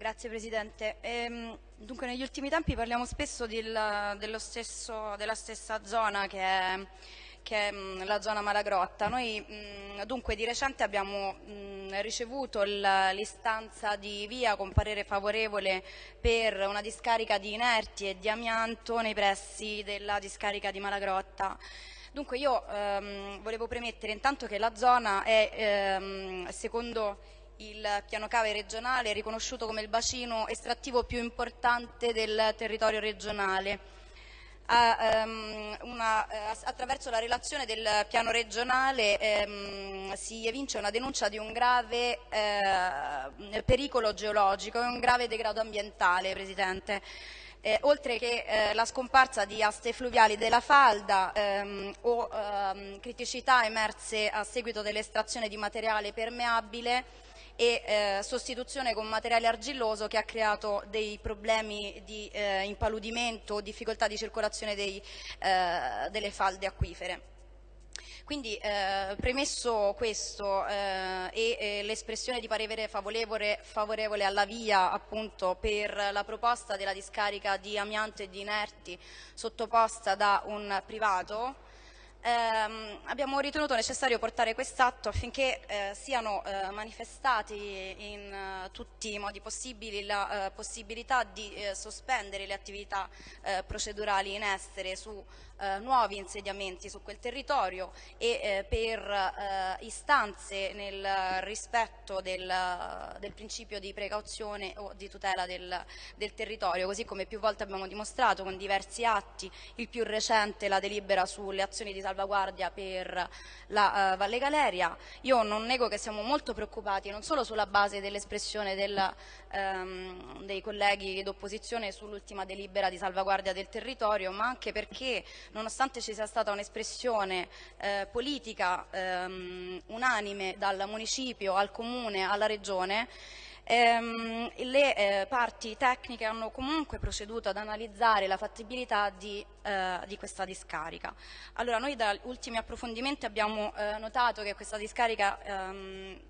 Grazie Presidente. Ehm, dunque negli ultimi tempi parliamo spesso del, stesso, della stessa zona che è, che è mh, la zona Malagrotta. Noi mh, dunque di recente abbiamo mh, ricevuto l'istanza di via con parere favorevole per una discarica di inerti e di amianto nei pressi della discarica di Malagrotta. Dunque io ehm, volevo premettere intanto che la zona è, ehm, secondo il piano cave regionale è riconosciuto come il bacino estrattivo più importante del territorio regionale. A, um, una, uh, attraverso la relazione del piano regionale um, si evince una denuncia di un grave uh, pericolo geologico e un grave degrado ambientale, Presidente eh, oltre che eh, la scomparsa di aste fluviali della falda ehm, o ehm, criticità emerse a seguito dell'estrazione di materiale permeabile e eh, sostituzione con materiale argilloso che ha creato dei problemi di eh, impaludimento difficoltà di circolazione dei, eh, delle falde acquifere. Quindi eh, premesso questo eh, e eh, l'espressione di parere favorevole, favorevole, alla via appunto per la proposta della discarica di amianto e di inerti sottoposta da un privato, ehm, abbiamo ritenuto necessario portare quest'atto affinché eh, siano eh, manifestati in uh, tutti i modi possibili la uh, possibilità di uh, sospendere le attività procedurali in essere su nuovi insediamenti su quel territorio e per istanze nel rispetto del, del, principio di precauzione o di tutela del, del territorio, così come più volte abbiamo dimostrato con diversi atti, il più recente la delibera sulle azioni di salvaguardia per la uh, Valle Galeria. Io non nego che siamo molto preoccupati non solo sulla base dell'espressione del, um, dei colleghi d'opposizione sull'ultima delibera di salvaguardia del territorio, ma anche perché nonostante ci sia stata un'espressione eh, politica um, unanime dal municipio al comune alla regione, ehm, le eh, parti tecniche hanno comunque proceduto ad analizzare la fattibilità di, eh, di questa discarica. Allora, noi da ultimi approfondimenti abbiamo eh, notato che questa discarica ehm,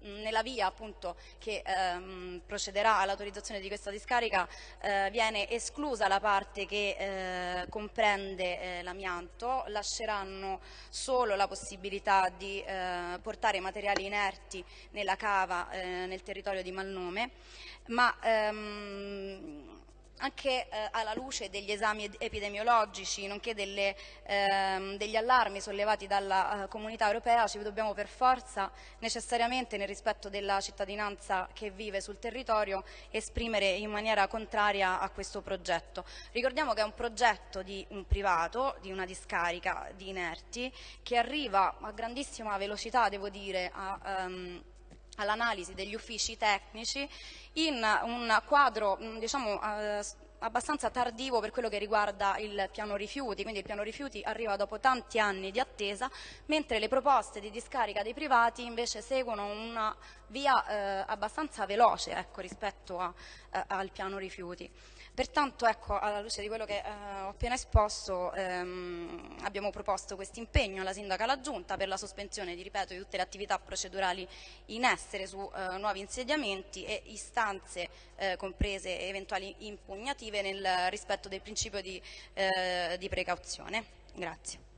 nella via appunto che ehm, procederà all'autorizzazione di questa discarica eh, viene esclusa la parte che eh, comprende eh, l'amianto, lasceranno solo la possibilità di eh, portare materiali inerti nella cava eh, nel territorio di Malnome, ma ehm, anche eh, alla luce degli esami epidemiologici, nonché delle, ehm, degli allarmi sollevati dalla eh, comunità europea, ci dobbiamo per forza necessariamente nel rispetto della cittadinanza che vive sul territorio esprimere in maniera contraria a questo progetto. Ricordiamo che è un progetto di un privato, di una discarica di inerti, che arriva a grandissima velocità, devo dire, a, um, all'analisi degli uffici tecnici in un quadro mm, diciamo, eh, abbastanza tardivo per quello che riguarda il piano rifiuti, quindi il piano rifiuti arriva dopo tanti anni di attesa, mentre le proposte di discarica dei privati invece seguono una via eh, abbastanza veloce ecco, rispetto a, eh, al piano rifiuti. Pertanto, ecco, alla luce di quello che eh, ho appena esposto, ehm, abbiamo proposto questo impegno alla Sindaca alla Giunta per la sospensione, di, ripeto, di tutte le attività procedurali in essere su eh, nuovi insediamenti e istanze eh, comprese eventuali impugnative nel rispetto del principio di, eh, di precauzione. Grazie.